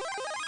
you